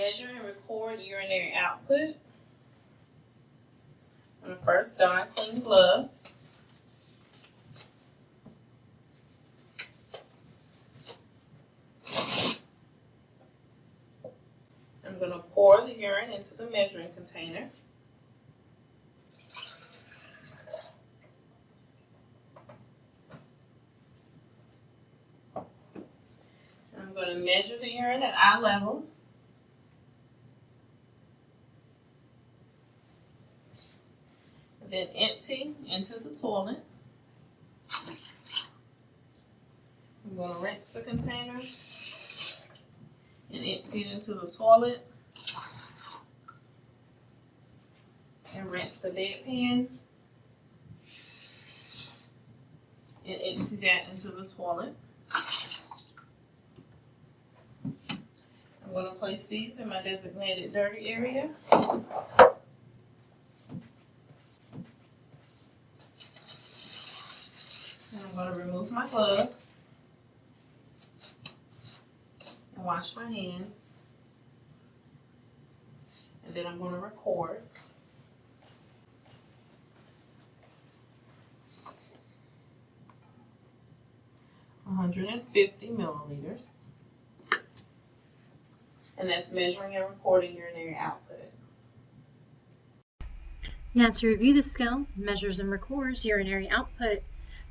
Measure and record urinary output. I'm first don clean gloves. I'm gonna pour the urine into the measuring container. I'm gonna measure the urine at eye level. Then empty into the toilet. I'm going to rinse the container and empty it into the toilet. And rinse the bedpan and empty that into the toilet. I'm going to place these in my designated dirty area. And I'm going to remove my gloves and wash my hands. And then I'm going to record. One hundred and fifty milliliters. And that's measuring and recording urinary output. Now to review the scale, measures and records urinary output.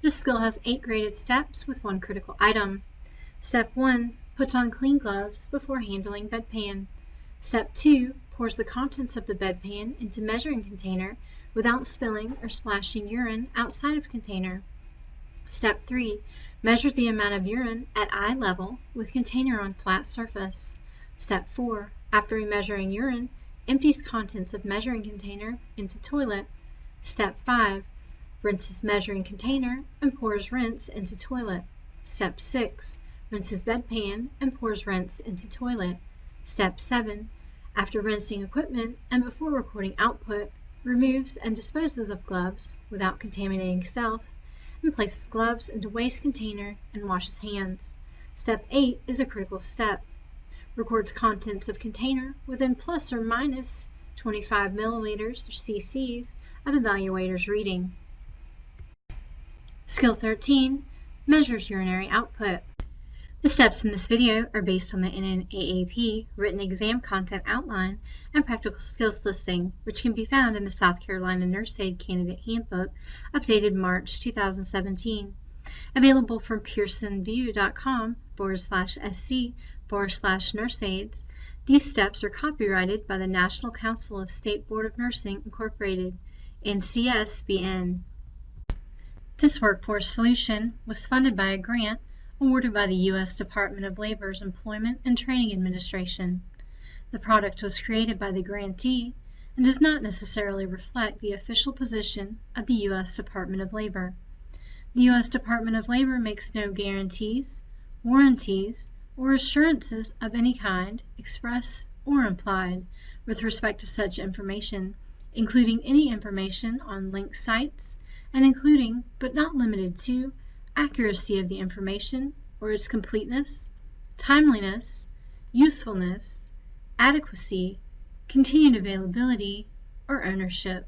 This skill has eight graded steps with one critical item. Step 1. Puts on clean gloves before handling bedpan. Step 2. Pours the contents of the bedpan into measuring container without spilling or splashing urine outside of container. Step 3. Measures the amount of urine at eye level with container on flat surface. Step 4. After measuring urine, empties contents of measuring container into toilet. Step 5. Rinses measuring container and pours rinse into toilet. Step 6. Rinses bedpan and pours rinse into toilet. Step 7. After rinsing equipment and before recording output, removes and disposes of gloves without contaminating self and places gloves into waste container and washes hands. Step 8 is a critical step. Records contents of container within plus or minus 25 milliliters or cc's of evaluator's reading. Skill 13 measures urinary output. The steps in this video are based on the NNAAP written exam content outline and practical skills listing, which can be found in the South Carolina Nurse Aid Candidate Handbook, updated March 2017. Available from pearsonvue.com forward slash sc forward slash nurse aids. These steps are copyrighted by the National Council of State Board of Nursing, Incorporated, NCSBN. This workforce solution was funded by a grant awarded by the U.S. Department of Labor's Employment and Training Administration. The product was created by the grantee and does not necessarily reflect the official position of the U.S. Department of Labor. The U.S. Department of Labor makes no guarantees, warranties, or assurances of any kind, express or implied, with respect to such information, including any information on linked sites, and including, but not limited to, accuracy of the information or its completeness, timeliness, usefulness, adequacy, continued availability, or ownership.